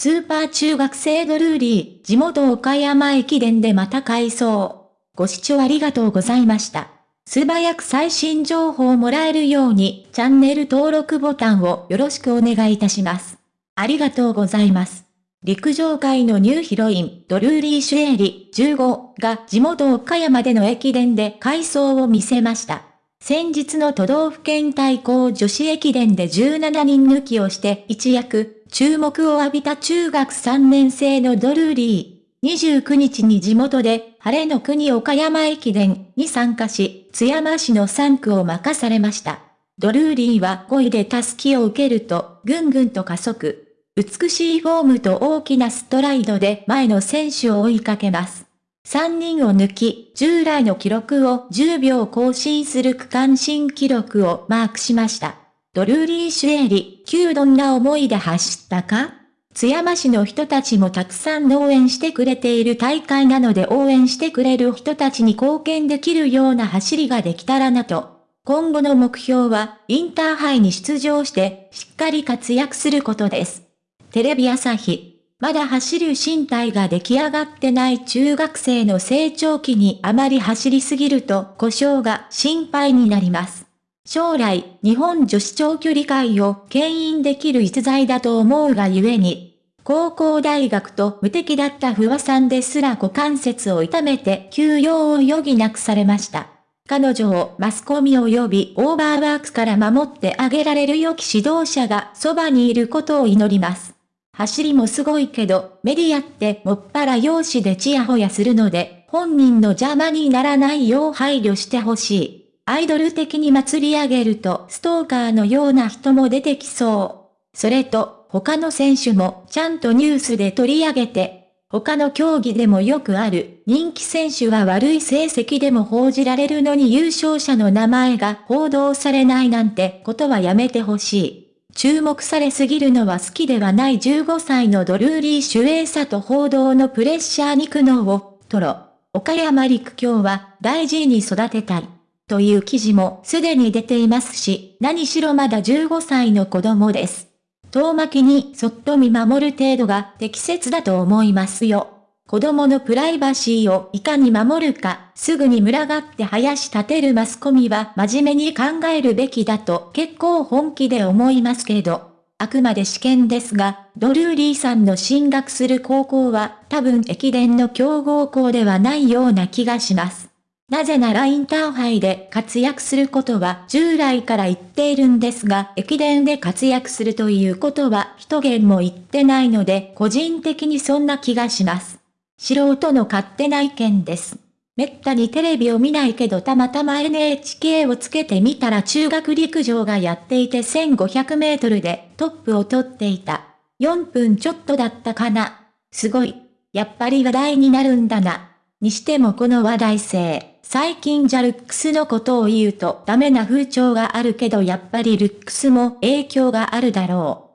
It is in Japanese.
スーパー中学生ドルーリー、地元岡山駅伝でまた改装。ご視聴ありがとうございました。素早く最新情報をもらえるように、チャンネル登録ボタンをよろしくお願いいたします。ありがとうございます。陸上界のニューヒロイン、ドルーリー・シュエリ、15が地元岡山での駅伝で改装を見せました。先日の都道府県対抗女子駅伝で17人抜きをして一躍、注目を浴びた中学3年生のドルーリー。29日に地元で、晴れの国岡山駅伝に参加し、津山市の3区を任されました。ドルーリーは5位でタスキを受けると、ぐんぐんと加速。美しいフォームと大きなストライドで前の選手を追いかけます。3人を抜き、従来の記録を10秒更新する区間新記録をマークしました。ドルーリー・シュエリ、旧どんな思いで走ったか？津山市の人たちもたくさん応援してくれている大会なので応援してくれる人たちに貢献できるような走りができたらなと。今後の目標は、インターハイに出場して、しっかり活躍することです。テレビ朝日。まだ走る身体が出来上がってない中学生の成長期にあまり走りすぎると故障が心配になります。将来、日本女子長距離界を牽引できる逸材だと思うがゆえに、高校大学と無敵だった不破さんですら股関節を痛めて休養を余儀なくされました。彼女をマスコミ及びオーバーワークから守ってあげられる良き指導者がそばにいることを祈ります。走りもすごいけど、メディアってもっぱら容姿でチヤホヤするので、本人の邪魔にならないよう配慮してほしい。アイドル的に祭り上げるとストーカーのような人も出てきそう。それと、他の選手もちゃんとニュースで取り上げて、他の競技でもよくある人気選手は悪い成績でも報じられるのに優勝者の名前が報道されないなんてことはやめてほしい。注目されすぎるのは好きではない15歳のドルーリー・シュエーサと報道のプレッシャーに苦悩を、トロ、岡山陸橋は大事に育てたい。という記事もすでに出ていますし、何しろまだ15歳の子供です。遠巻きにそっと見守る程度が適切だと思いますよ。子供のプライバシーをいかに守るか、すぐに群がって林立てるマスコミは真面目に考えるべきだと結構本気で思いますけど、あくまで試験ですが、ドルーリーさんの進学する高校は多分駅伝の強豪校ではないような気がします。なぜならインターハイで活躍することは従来から言っているんですが、駅伝で活躍するということは一言も言ってないので、個人的にそんな気がします。素人の勝手な意見です。めったにテレビを見ないけどたまたま NHK をつけてみたら中学陸上がやっていて1500メートルでトップを取っていた。4分ちょっとだったかな。すごい。やっぱり話題になるんだな。にしてもこの話題性。最近じゃルックスのことを言うとダメな風潮があるけどやっぱりルックスも影響があるだろう。